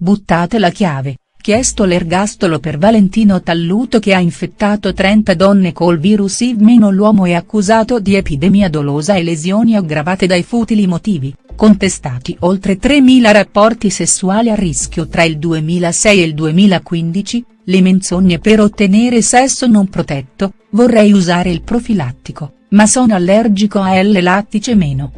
buttate la chiave, chiesto l'ergastolo per Valentino Talluto che ha infettato 30 donne col virus HIV- l'uomo è accusato di epidemia dolosa e lesioni aggravate dai futili motivi, contestati oltre 3.000 rapporti sessuali a rischio tra il 2006 e il 2015, le menzogne per ottenere sesso non protetto, vorrei usare il profilattico, ma sono allergico a L-lattice meno.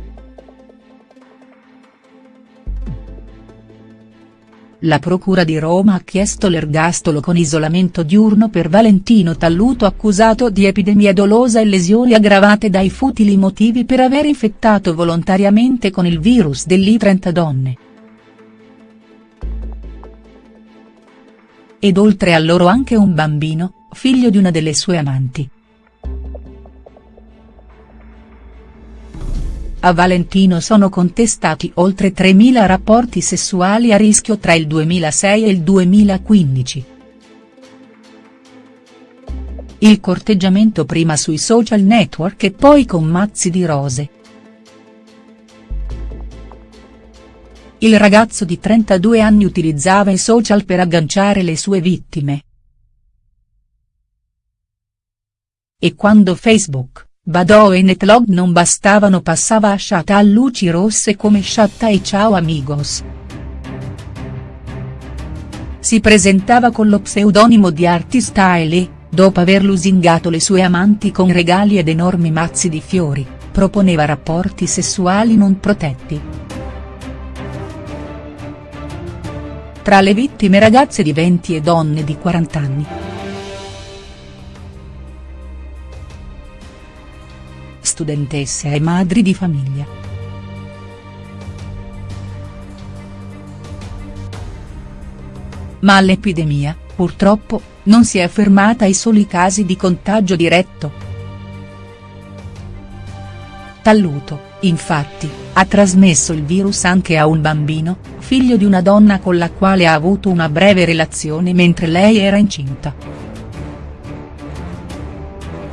La Procura di Roma ha chiesto l'ergastolo con isolamento diurno per Valentino Talluto accusato di epidemia dolosa e lesioni aggravate dai futili motivi per aver infettato volontariamente con il virus dell'I 30 donne. Ed oltre a loro anche un bambino, figlio di una delle sue amanti. A Valentino sono contestati oltre 3.000 rapporti sessuali a rischio tra il 2006 e il 2015. Il corteggiamento prima sui social network e poi con mazzi di rose. Il ragazzo di 32 anni utilizzava i social per agganciare le sue vittime. E quando Facebook Badò e Netlog non bastavano passava a Shatta a luci rosse come Shatta e Ciao Amigos. Si presentava con lo pseudonimo di Artistyle e, dopo aver lusingato le sue amanti con regali ed enormi mazzi di fiori, proponeva rapporti sessuali non protetti. Tra le vittime ragazze di 20 e donne di 40 anni. Studentesse e madri di famiglia. Ma l'epidemia, purtroppo, non si è fermata ai soli casi di contagio diretto. Talluto, infatti, ha trasmesso il virus anche a un bambino, figlio di una donna con la quale ha avuto una breve relazione mentre lei era incinta.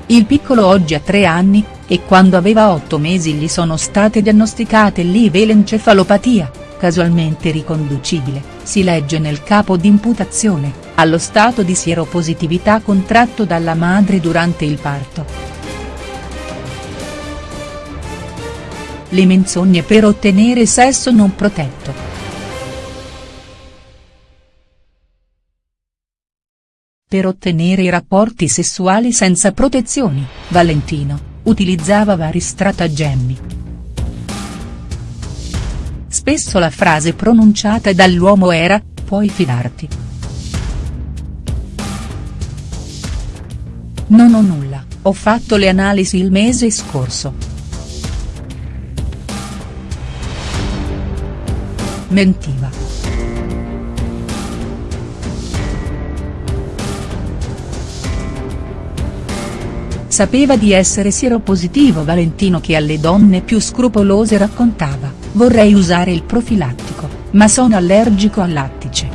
Il piccolo oggi ha tre anni, e quando aveva otto mesi gli sono state diagnosticate l'encefalopatia, casualmente riconducibile, si legge nel capo d'imputazione, allo stato di sieropositività contratto dalla madre durante il parto. Le menzogne per ottenere sesso non protetto. Per ottenere i rapporti sessuali senza protezioni, Valentino, utilizzava vari stratagemmi. Spesso la frase pronunciata dall'uomo era, puoi fidarti. Non ho nulla, ho fatto le analisi il mese scorso. Mentiva. Sapeva di essere sieropositivo Valentino che alle donne più scrupolose raccontava, vorrei usare il profilattico, ma sono allergico al lattice.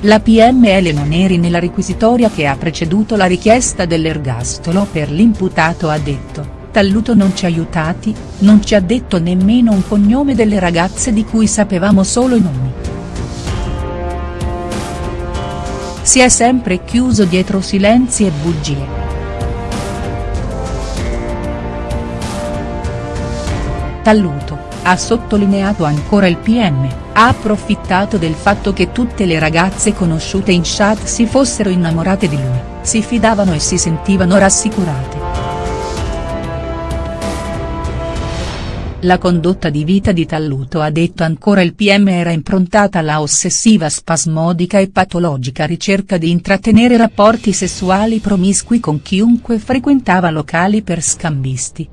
La PM Elena Neri nella requisitoria che ha preceduto la richiesta dell'ergastolo per l'imputato ha detto, Talluto non ci ha aiutati, non ci ha detto nemmeno un cognome delle ragazze di cui sapevamo solo i nomi. Si è sempre chiuso dietro silenzi e bugie. Talluto, ha sottolineato ancora il PM, ha approfittato del fatto che tutte le ragazze conosciute in chat si fossero innamorate di lui, si fidavano e si sentivano rassicurate. La condotta di vita di Talluto ha detto ancora il PM era improntata alla ossessiva spasmodica e patologica ricerca di intrattenere rapporti sessuali promiscui con chiunque frequentava locali per scambisti